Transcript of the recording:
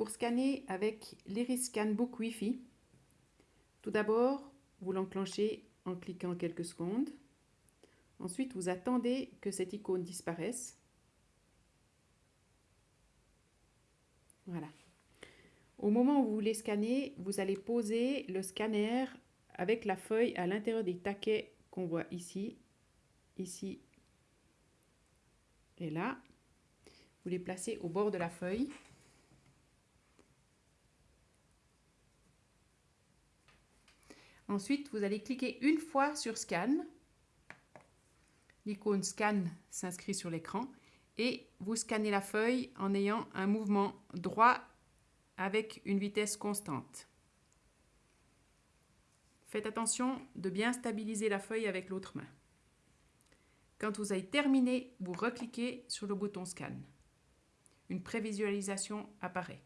Pour scanner avec l'Iris Scan Book Wi-Fi, tout d'abord, vous l'enclenchez en cliquant quelques secondes. Ensuite, vous attendez que cette icône disparaisse. Voilà. Au moment où vous voulez scanner, vous allez poser le scanner avec la feuille à l'intérieur des taquets qu'on voit ici, ici et là. Vous les placez au bord de la feuille. Ensuite, vous allez cliquer une fois sur Scan. L'icône Scan s'inscrit sur l'écran et vous scannez la feuille en ayant un mouvement droit avec une vitesse constante. Faites attention de bien stabiliser la feuille avec l'autre main. Quand vous avez terminé, vous recliquez sur le bouton Scan. Une prévisualisation apparaît.